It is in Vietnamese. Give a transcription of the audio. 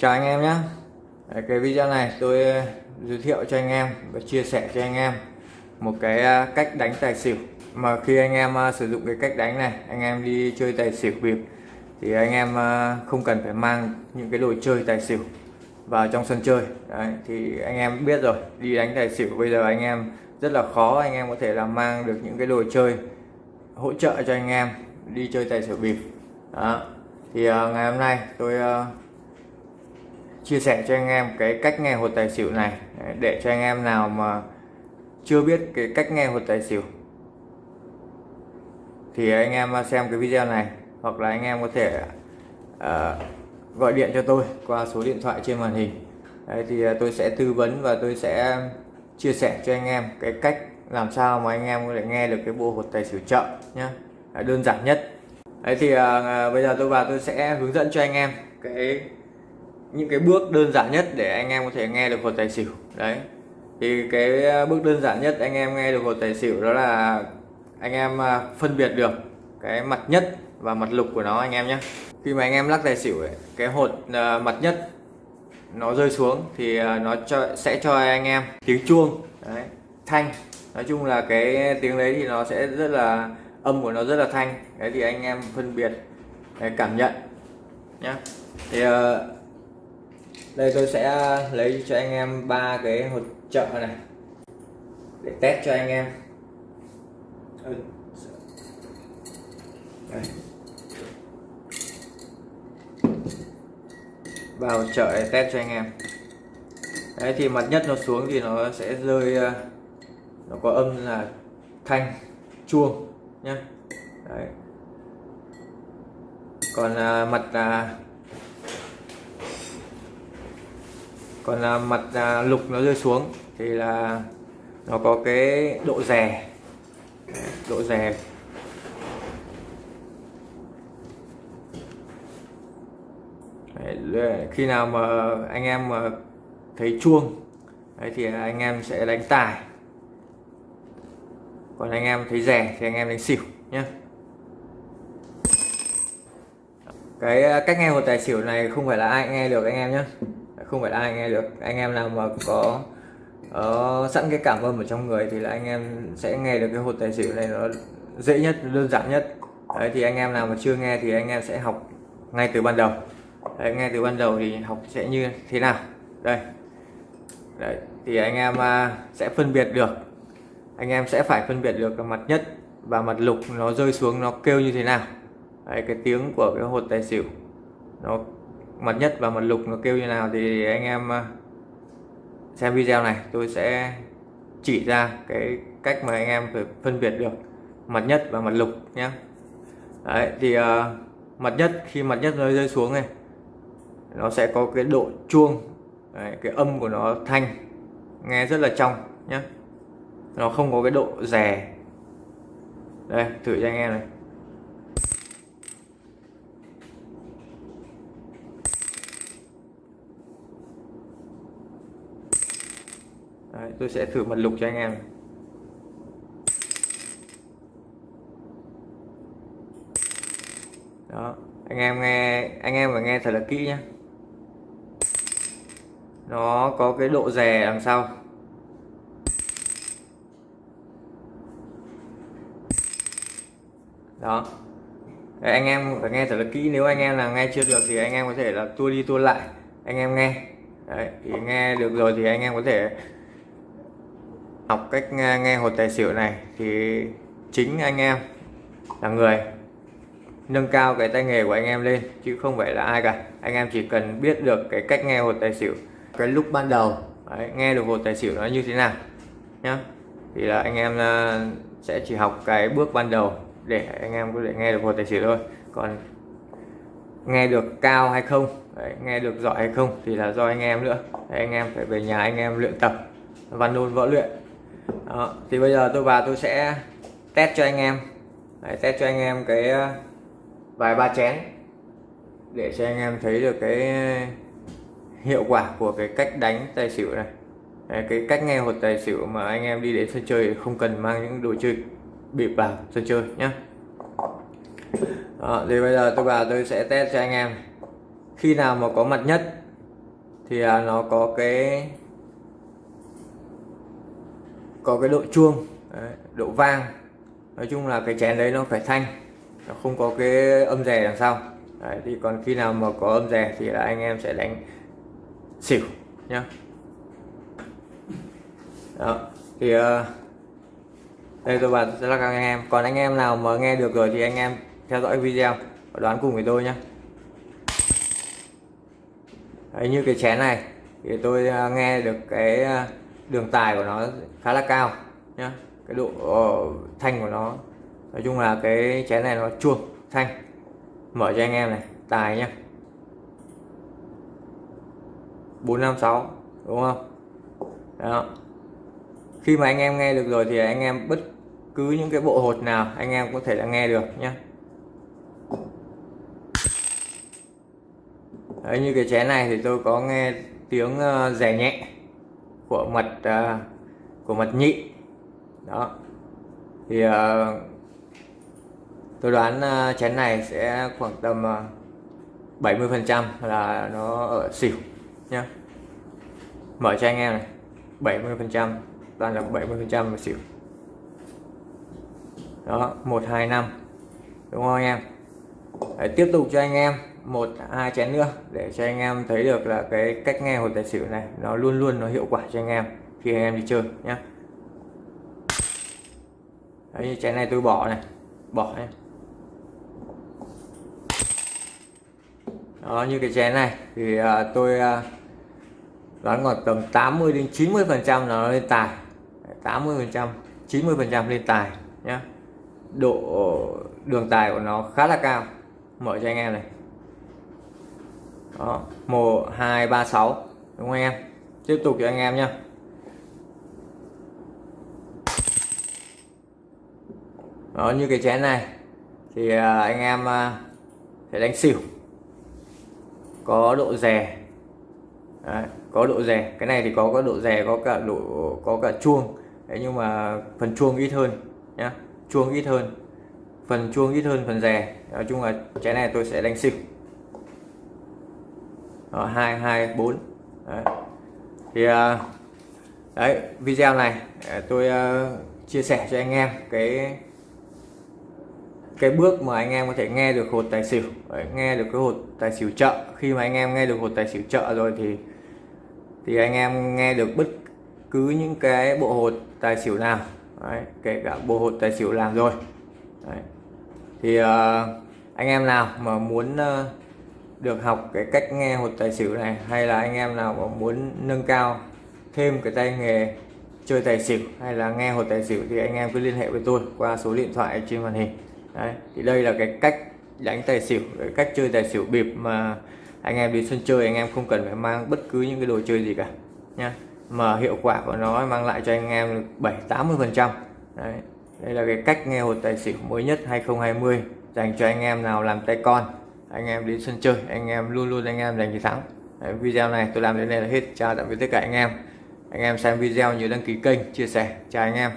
Chào anh em nhé. Cái video này tôi ờ, giới thiệu cho anh em và chia sẻ cho anh em một cái ờ, cách đánh tài xỉu. Mà khi anh em ờ, sử dụng cái cách đánh này anh em đi chơi tài xỉu bịp thì anh em không cần phải mang những cái đồ chơi tài xỉu vào trong sân chơi. Đấy, thì anh em biết rồi đi đánh tài xỉu bây giờ anh em rất là khó. Anh em có thể là mang được những cái đồ chơi hỗ trợ cho anh em đi chơi tài xỉu bịp. Đó thì uh, ngày hôm nay tôi uh, chia sẻ cho anh em cái cách nghe hột tài xỉu này. Để cho anh em nào mà chưa biết cái cách nghe hột tài xỉu. Thì anh em xem cái video này hoặc là anh em có thể uh, gọi điện cho tôi qua số điện thoại trên màn hình. Đấy, thì ờ, tôi sẽ tư vấn và tôi sẽ chia sẻ cho anh em cái cách làm sao mà anh em có thể nghe được cái bộ hột tài xỉu chậm nhé đơn giản nhất. Đấy thì uh, bây giờ tôi vào tôi sẽ hướng dẫn cho anh em cái những cái bước đơn giản nhất để anh em có thể nghe được hột tài xỉu. Đấy. Thì cái ờ, bước đơn giản nhất anh em nghe được hột tài xỉu đó là anh em ờ, phân biệt được cái mặt nhất và mặt lục của nó anh em nhé. Khi mà anh em lắc tài xỉu ấy, cái hột ờ, mặt nhất nó rơi xuống thì nó cho, sẽ cho anh em tiếng chuông. Đấy, thanh. Nói chung là cái tiếng đấy thì nó sẽ rất là âm của nó rất là thanh. Đấy thì anh em phân biệt để cảm nhận nhé. Thì đây tôi sẽ lấy cho anh em ba cái hột trợ này. Để test cho anh em. Đây. vào chợ để test cho anh em. Đấy thì mặt nhất nó xuống thì nó sẽ rơi ờ, nó có âm là thanh chuông nhé đấy. còn à, mặt à, còn là mặt à, lục nó rơi xuống thì là nó có cái độ rè. Độ rè. Đấy, khi nào mà anh em mà thấy chuông đấy thì anh em sẽ đánh tài. Còn anh em thấy rẻ thì anh em đánh xỉu nhé cái à, cách nghe một tài xỉu này không phải là ai nghe được anh em nhé không phải ai nghe được. Anh em nào mà có uh, sẵn cái cảm âm ở trong người thì là anh em sẽ nghe được cái hột tài xỉu này nó dễ nhất đơn giản nhất. Đấy thì anh em nào mà chưa nghe thì anh em sẽ học ngay từ ban đầu. Đấy, nghe từ ban đầu thì học sẽ như thế nào. Đây. Đấy, thì anh em uh, sẽ phân biệt được. Anh em sẽ phải phân biệt được cái mặt nhất và mặt lục nó rơi xuống nó kêu như thế nào. Đấy, cái tiếng của cái hột tài xỉu nó mật nhất và mật lục nó kêu như nào thì anh em à, xem video này tôi sẽ chỉ ra cái cách mà anh em phải phân biệt được mật nhất và mật lục nhé đấy thì uh, mật nhất khi mật nhất nó rơi xuống này nó sẽ có cái độ chuông đấy, cái âm của nó thanh nghe rất là trong nhé nó không có cái độ rè. Đây thử cho anh em này. Đấy, tôi sẽ thử mật lục cho anh em. Đó anh em nghe anh em phải nghe thật là kỹ nhé nó có cái độ rè đằng sau. Đó. Đấy, anh em phải nghe thật là kỹ nếu anh em là nghe chưa được thì anh em có thể là tua đi tua lại. Anh em nghe. Đấy, thì nghe được rồi thì anh em có thể học cách nghe, nghe hột tài xỉu này thì chính anh em là người nâng cao cái tay nghề của anh em lên chứ không phải là ai cả. Anh em chỉ cần biết được cái cách nghe hột tài xỉu cái lúc ban đầu đấy, nghe được hột tài xỉu nó như thế nào nhá. Thì là anh em à, sẽ chỉ học cái bước ban đầu để anh em có thể nghe được hột tài xỉu thôi. Còn nghe được cao hay không đấy, nghe được giỏi hay không thì là do anh em nữa. Đấy, anh em phải về nhà anh em luyện tập văn nôn võ luyện đó. thì bây giờ tôi vào tôi sẽ test cho anh em. Đấy, test cho anh em cái ờ, vài ba chén để cho anh em thấy được cái hiệu quả của cái cách đánh tài xỉu này. Đấy, cái cách nghe hột tài xỉu mà anh em đi đến sân chơi không cần mang những đồ chơi bịp vào sân chơi nhé Đó, thì bây giờ tôi vào tôi sẽ test cho anh em. Khi nào mà có mặt nhất thì à, nó có cái có cái độ chuông đấy, độ vang. Nói chung là cái chén đấy nó phải thanh nó không có cái âm rè đằng sau. Đấy, thì còn khi nào mà có âm rè thì là anh em sẽ đánh xỉu nhá. Đó thì uh, đây tôi bảo sẽ là các anh em. Còn anh em nào mà nghe được rồi thì anh em theo dõi video và đoán cùng với tôi nhé Đấy, như cái chén này thì tôi ờ, nghe được cái ờ, đường tài của nó khá là cao nhá. Cái độ uh, thanh của nó nói chung là cái chén này nó chuông thanh. Mở cho anh em này tài nhá. 456 đúng không? Đó. Khi mà anh em nghe được rồi thì anh em bất cứ những cái bộ hột nào anh em có thể là nghe được nhé Đấy, như cái chén này thì tôi có nghe tiếng uh, rẻ nhẹ của mật uh, của mật nhị. Đó. Thì uh, tôi đoán uh, chén này sẽ khoảng tầm uh, 70 phần trăm là nó ở xỉu nhá. Mở cho anh em này. 70 phần trăm toàn là 70 phần trăm xỉu. Đó một hai năm. Đúng không anh em? Đấy, tiếp tục cho anh em một hai chén nữa để cho anh em thấy được là cái cách nghe hột tài xỉu này nó luôn luôn nó hiệu quả cho anh em khi anh em đi chơi nhé Đấy, như chén này tôi bỏ này bỏ này. Đó như cái chén này thì uh, tôi uh, đoán còn tầm 80 đến 90 phần trăm nó lên tài. 80 phần trăm 90 phần trăm lên tài nhé độ đường tài của nó khá là cao. Mở cho anh em này đó một hai ba sáu. Đúng không anh em? Tiếp tục cho anh em nhé đó như cái chén này thì à, anh em à, sẽ đánh xỉu. Có độ rè Đấy, có độ rè cái này thì có có độ rè có cả độ có cả chuông. Đấy, nhưng mà phần chuông ít hơn nhá. Chuông ít hơn phần chuông ít hơn phần rè nói chung là chén này tôi sẽ đánh xỉu. Ờ, hai hai bốn. Thì ờ, đấy video này ờ, tôi uh, chia sẻ cho anh em cái cái bước mà anh em có thể nghe được hột tài xỉu. Đấy, nghe được cái hột tài xỉu chợ. Khi mà anh em nghe được hột tài xỉu chợ rồi thì thì anh em nghe được bất cứ những cái bộ hột tài xỉu nào. Đấy, kể cả bộ hột tài xỉu làm rồi. Đấy. thì uh, anh em nào mà muốn uh, được học cái cách nghe hột tài xỉu này, hay là anh em nào mà muốn nâng cao thêm cái tay nghề chơi tài xỉu hay là nghe hột tài xỉu thì anh em cứ liên hệ với tôi qua số điện thoại trên màn hình. Đấy, thì đây là cái cách đánh tài xỉu, cái cách chơi tài xỉu bịp mà anh em đi sân chơi anh em không cần phải mang bất cứ những cái đồ chơi gì cả nha mà hiệu quả của nó mang lại cho anh em 7 80 phần trăm. Đây là cái cách nghe hột tài xỉu mới nhất 2020 dành cho anh em nào làm tay con anh em đến sân chơi anh em luôn luôn anh em giành chiến thắng. Đấy, video này tôi làm đến đây là hết. Chào tạm biệt tất cả anh em. Anh em xem video nhớ đăng ký kênh chia sẻ. Chào anh em.